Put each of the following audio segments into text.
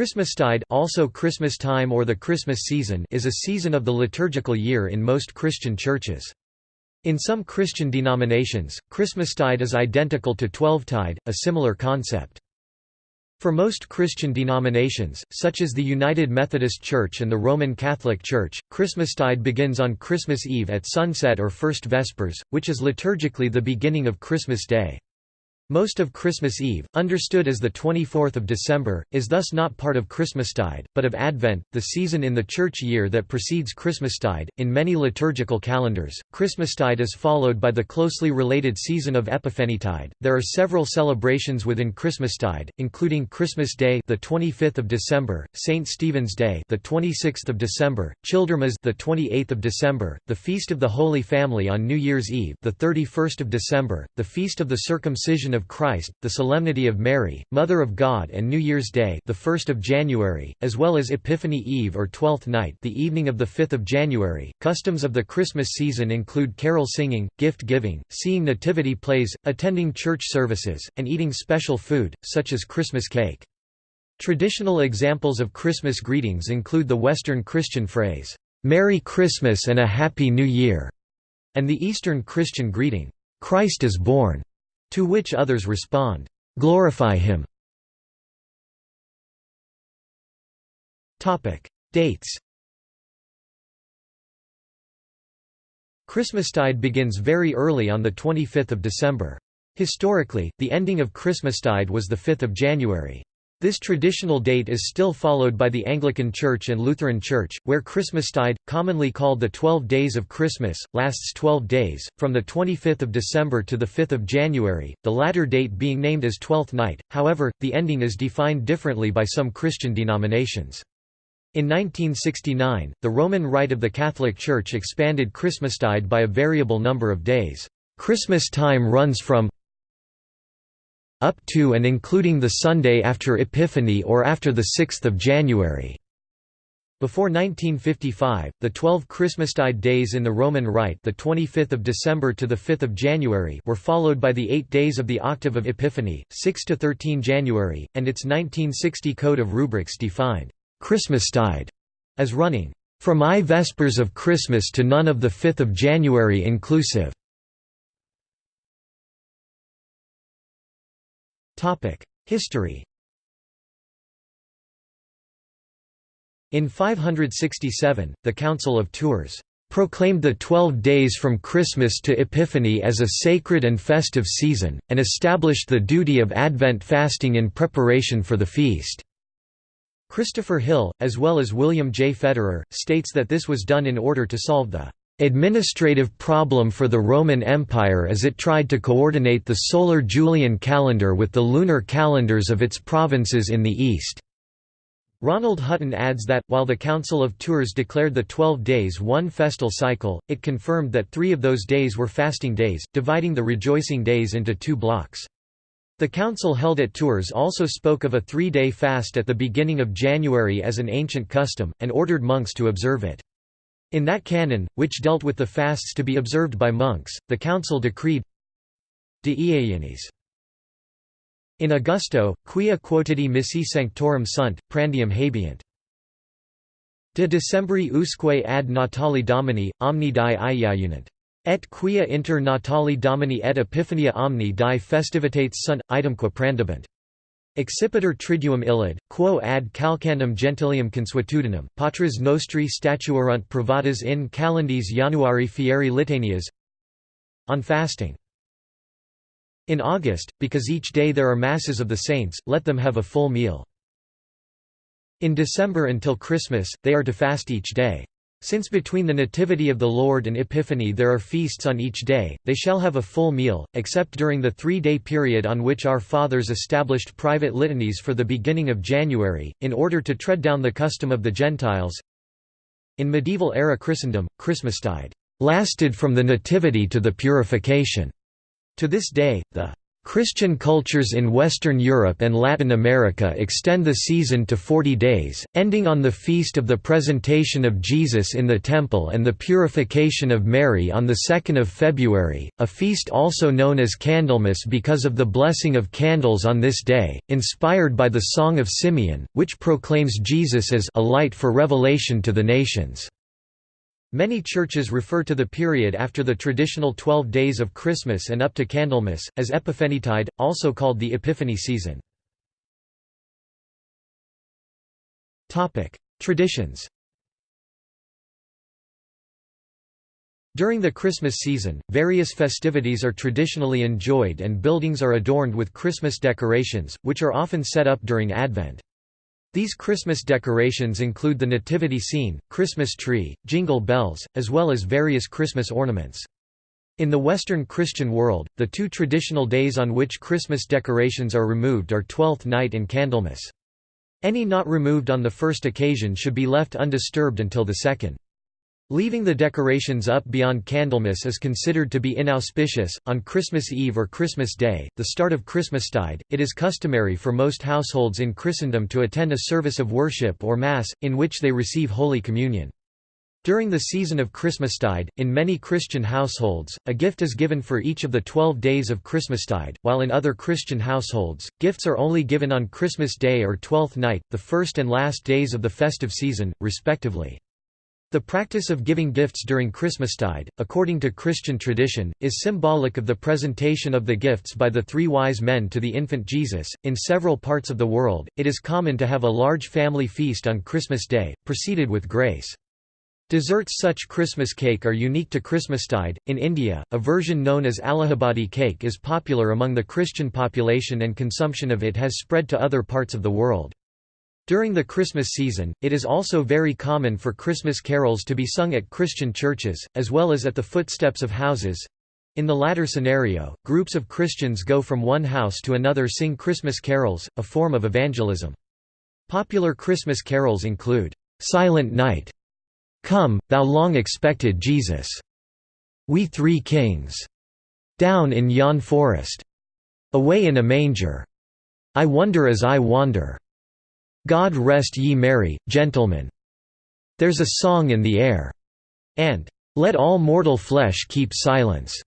Christmastide also Christmas time or the Christmas season is a season of the liturgical year in most Christian churches. In some Christian denominations, Christmastide is identical to Twelvetide, a similar concept. For most Christian denominations, such as the United Methodist Church and the Roman Catholic Church, Christmastide begins on Christmas Eve at sunset or First Vespers, which is liturgically the beginning of Christmas Day. Most of Christmas Eve, understood as the 24th of December, is thus not part of Christmastide, but of Advent, the season in the church year that precedes Christmastide. In many liturgical calendars, Christmastide is followed by the closely related season of Epiphanytide. There are several celebrations within Christmastide, including Christmas Day, the 25th of December, St. Stephen's Day, the 26th of December, Childermas, the 28th of December, the Feast of the Holy Family on New Year's Eve, the 31st of December, the Feast of the Circumcision of of Christ, the Solemnity of Mary, Mother of God and New Year's Day the 1st of January, as well as Epiphany Eve or Twelfth Night the evening of the 5th of January. Customs of the Christmas season include carol singing, gift giving, seeing nativity plays, attending church services, and eating special food, such as Christmas cake. Traditional examples of Christmas greetings include the Western Christian phrase, "'Merry Christmas and a Happy New Year' and the Eastern Christian greeting, "'Christ is born' To which others respond, "'Glorify him' Dates Christmastide begins very early on 25 December. Historically, the ending of Christmastide was 5 January. This traditional date is still followed by the Anglican Church and Lutheran Church, where Christmastide, commonly called the Twelve Days of Christmas, lasts 12 days, from 25 December to 5 January, the latter date being named as Twelfth Night, however, the ending is defined differently by some Christian denominations. In 1969, the Roman Rite of the Catholic Church expanded Christmastide by a variable number of days. Christmas time runs from up to and including the Sunday after Epiphany or after 6 January. Before 1955, the 12 Christmastide days in the Roman Rite the 25th of December to the 5th of January were followed by the 8 days of the octave of Epiphany, 6 to 13 January, and its 1960 Code of Rubrics defined Christmastide as running from I Vespers of Christmas to none of the 5th of January inclusive. History In 567, the Council of Tours proclaimed the twelve days from Christmas to Epiphany as a sacred and festive season, and established the duty of Advent fasting in preparation for the feast. Christopher Hill, as well as William J. Federer, states that this was done in order to solve the administrative problem for the Roman Empire as it tried to coordinate the solar Julian calendar with the lunar calendars of its provinces in the east. Ronald Hutton adds that, while the Council of Tours declared the twelve days one festal cycle, it confirmed that three of those days were fasting days, dividing the rejoicing days into two blocks. The council held at Tours also spoke of a three-day fast at the beginning of January as an ancient custom, and ordered monks to observe it. In that canon, which dealt with the fasts to be observed by monks, the council decreed De Ienis. In Augusto, quia quotidi missi sanctorum sunt, prandium habeant. De Decembri usque ad Natali Domini, omni die iaiunant. Et quia inter Natali Domini et Epiphania omni die festivitates sunt, itemque prandibant. Accipiter triduum illid, quo ad calcandum gentilium consuetudinem, patras nostri statuerunt privatas in calendis Januari fieri litanias On fasting. In August, because each day there are masses of the saints, let them have a full meal. In December until Christmas, they are to fast each day. Since between the Nativity of the Lord and Epiphany there are feasts on each day, they shall have a full meal, except during the three-day period on which our fathers established private litanies for the beginning of January, in order to tread down the custom of the Gentiles. In medieval-era Christendom, Christmastide lasted from the Nativity to the Purification. To this day, the Christian cultures in Western Europe and Latin America extend the season to 40 days, ending on the feast of the presentation of Jesus in the Temple and the purification of Mary on 2 February, a feast also known as Candlemas because of the blessing of candles on this day, inspired by the Song of Simeon, which proclaims Jesus as a light for revelation to the nations. Many churches refer to the period after the traditional Twelve Days of Christmas and up to Candlemas, as Epiphanytide, also called the Epiphany season. Traditions During the Christmas season, various festivities are traditionally enjoyed and buildings are adorned with Christmas decorations, which are often set up during Advent. These Christmas decorations include the nativity scene, Christmas tree, jingle bells, as well as various Christmas ornaments. In the Western Christian world, the two traditional days on which Christmas decorations are removed are Twelfth Night and Candlemas. Any not removed on the first occasion should be left undisturbed until the second. Leaving the decorations up beyond Candlemas is considered to be inauspicious. On Christmas Eve or Christmas Day, the start of Christmastide, it is customary for most households in Christendom to attend a service of worship or Mass, in which they receive Holy Communion. During the season of Christmastide, in many Christian households, a gift is given for each of the twelve days of Christmastide, while in other Christian households, gifts are only given on Christmas Day or Twelfth Night, the first and last days of the festive season, respectively. The practice of giving gifts during Christmastide, according to Christian tradition, is symbolic of the presentation of the gifts by the three wise men to the infant Jesus. In several parts of the world, it is common to have a large family feast on Christmas Day, preceded with grace. Desserts such Christmas cake are unique to Christmastide. In India, a version known as Allahabadi cake is popular among the Christian population and consumption of it has spread to other parts of the world. During the Christmas season, it is also very common for Christmas carols to be sung at Christian churches, as well as at the footsteps of houses. In the latter scenario, groups of Christians go from one house to another sing Christmas carols, a form of evangelism. Popular Christmas carols include, "'Silent Night", "'Come, Thou Long-Expected Jesus", "'We Three Kings", "'Down in Yon Forest", "'Away in a Manger", "'I Wonder as I Wander", God rest ye merry, gentlemen. There's a song in the air. And, Let all mortal flesh keep silence.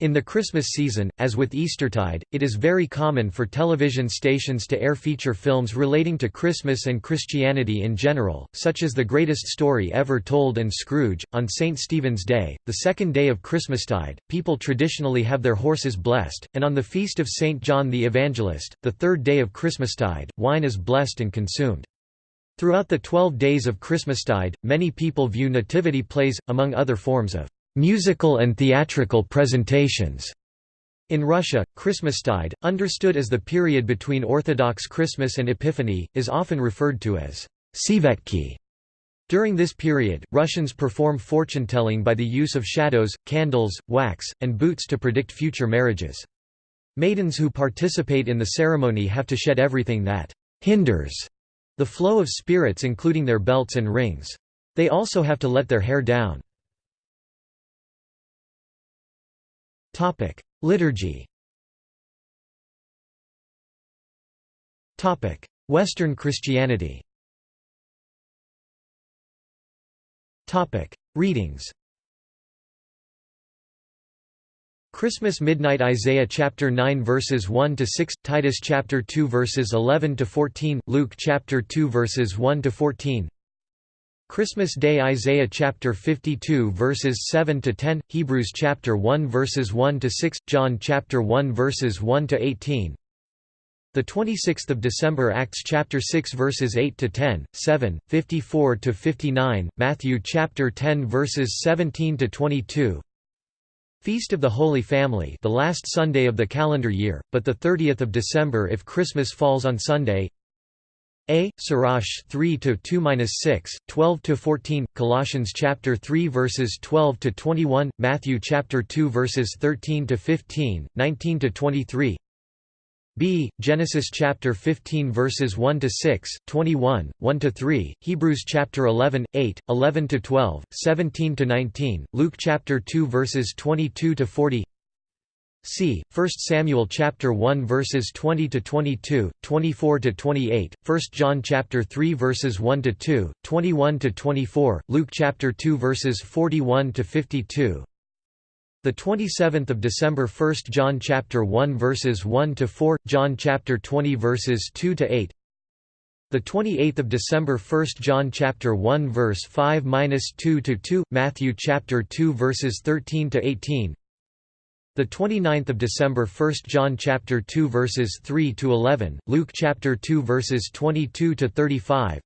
In the Christmas season, as with Eastertide, it is very common for television stations to air feature films relating to Christmas and Christianity in general, such as The Greatest Story Ever Told and Scrooge. On St. Stephen's Day, the second day of Christmastide, people traditionally have their horses blessed, and on the feast of St. John the Evangelist, the third day of Christmastide, wine is blessed and consumed. Throughout the twelve days of Christmastide, many people view nativity plays, among other forms of Musical and theatrical presentations. In Russia, Christmastide, understood as the period between Orthodox Christmas and Epiphany, is often referred to as Svyatki. During this period, Russians perform fortune-telling by the use of shadows, candles, wax, and boots to predict future marriages. Maidens who participate in the ceremony have to shed everything that hinders the flow of spirits including their belts and rings. They also have to let their hair down. Topic: Liturgy. Topic: Western Christianity. Topic: Readings. Christmas midnight Isaiah chapter 9 verses 1 to 6 Titus chapter 2 verses 11 to 14 Luke chapter 2 verses 1 to 14 Christmas Day Isaiah chapter 52 verses 7 to 10 Hebrews chapter 1 verses 1 to 6 John chapter 1 verses 1 to 18 The 26th of December Acts chapter 6 verses 8 to 10 7 54 to 59 Matthew chapter 10 verses 17 to 22 Feast of the Holy Family the last Sunday of the calendar year but the 30th of December if Christmas falls on Sunday a. Sirach 3 to 2-6, 12 to 14, Colossians chapter 3 verses 12 to 21, Matthew chapter 2 verses 13 to 15, 19 to 23. B. Genesis chapter 15 verses 1 to 6, 21, 1 to 3, Hebrews chapter 11, 8, 11 to 12, 17 to 19, Luke chapter 2 verses 22 to 40. See 1 Samuel chapter 1 verses 20 to 22, 24 to 28, 1 John chapter 3 verses 1 to 2, 21 to 24, Luke chapter 2 verses 41 to 52. The 27th of December 1 John chapter 1 verses 1 to 4, John chapter 20 verses 2 to 8. The 28th of December 1 John chapter 1 verse 5-2 to 2, Matthew chapter 2 verses 13 to 18. The 29th of December 1 John chapter 2 verses 3 to 11, Luke chapter 2 verses 22 to 35.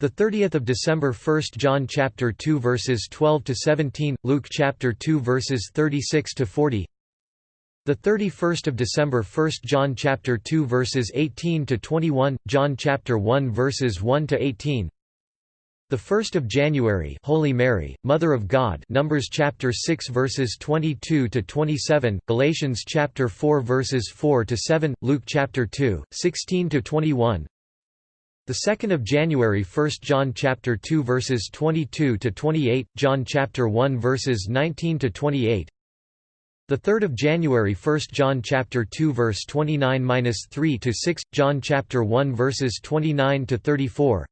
The 30th of December 1 John chapter 2 verses 12 to 17, Luke chapter 2 verses 36 to 40. The 31st of December 1 John chapter 2 verses 18 to 21, John chapter 1 verses 1 to 18. The 1st of January, Holy Mary, Mother of God, Numbers chapter 6 verses 22 to 27, Galatians chapter 4 verses 4 to 7, Luke chapter 2, 16 to 21. The 2nd of January, 1 John chapter 2 verses 22 to 28, John chapter 1 verses 19 to 28. The 3rd of January, 1 John chapter 2 verse 29-3 to 6, John chapter 1 verses 29 to 34.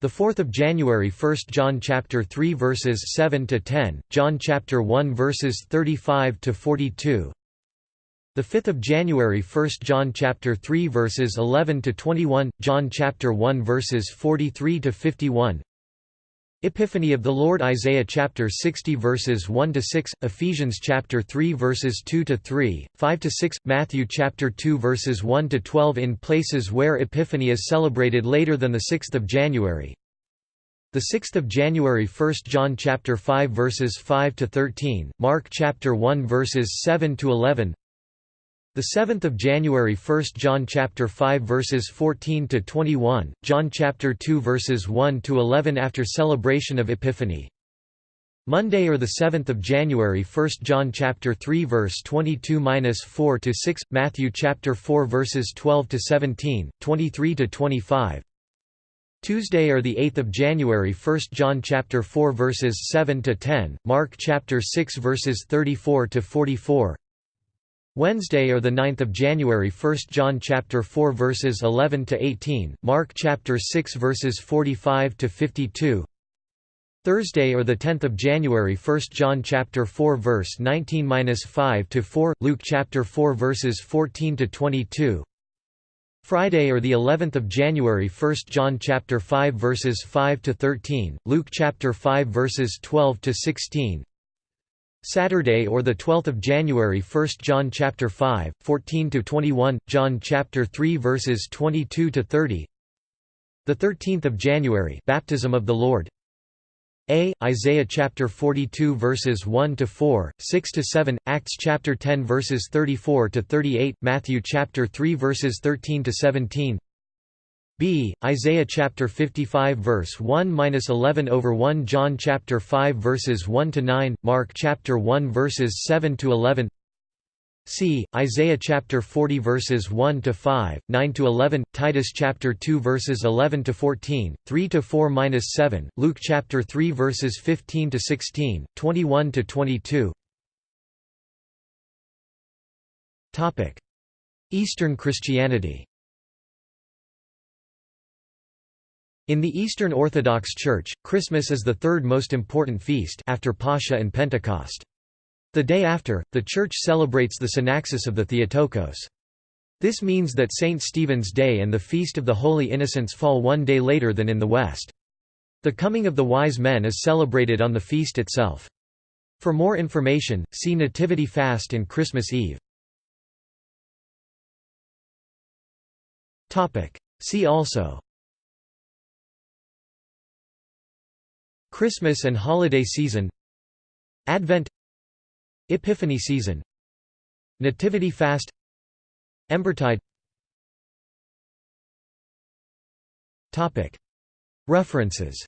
The 4th of January 1 John chapter 3 verses 7 to 10 John chapter 1 verses 35 to 42 The 5th of January 1 John chapter 3 verses 11 to 21 John chapter 1 verses 43 to 51 Epiphany of the Lord Isaiah chapter 60 verses 1 to 6 Ephesians chapter 3 verses 2 to 3 5 to 6 Matthew chapter 2 verses 1 to 12 in places where Epiphany is celebrated later than the 6th of January. The 6th of January 1 John chapter 5 verses 5 to 13 Mark chapter 1 verses 7 to 11 the 7th of January 1 John chapter 5 verses 14 to 21 John chapter 2 verses 1 to 11 after celebration of Epiphany. Monday or the 7th of January 1 John chapter 3 verse 22-4 to 6 Matthew chapter 4 verses 12 to 17 23 to 25 Tuesday or the 8th of January 1 John chapter 4 verses 7 to 10 Mark chapter 6 verses 34 to 44 Wednesday or the 9th of January 1 John chapter 4 verses 11 to 18 Mark chapter 6 verses 45 to 52 Thursday or the 10th of January 1 John chapter 4 verse 19-5 to 4 Luke chapter 4 verses 14 to 22 Friday or the 11th of January 1 John chapter 5 verses 5 to 13 Luke chapter 5 verses 12 to 16 Saturday or the 12th of January 1 John chapter 5 14 to 21 John chapter 3 verses 22 to 30 The 13th of January baptism of the Lord a. Isaiah chapter 42 verses 1 to 4, 6 to 7, Acts chapter 10 verses 34 to 38, Matthew chapter 3 verses 13 to 17, b. Isaiah chapter 55 verse 1-11 over 1 John chapter 5 verses 1 to 9 Mark chapter 1 verses 7 to 11 c. Isaiah chapter 40 verses 1 to 5 9 to 11 Titus chapter 2 verses 11 to 14 3 to 4-7 Luke chapter 3 verses 15 to 16 21 to 22 Topic Eastern Christianity In the Eastern Orthodox Church, Christmas is the third most important feast after Pascha and Pentecost. The day after, the Church celebrates the Synaxis of the Theotokos. This means that St. Stephen's Day and the Feast of the Holy Innocents fall one day later than in the West. The coming of the wise men is celebrated on the feast itself. For more information, see Nativity Fast and Christmas Eve. See also Christmas and holiday season. Advent. Epiphany season. Nativity fast. Embertide. References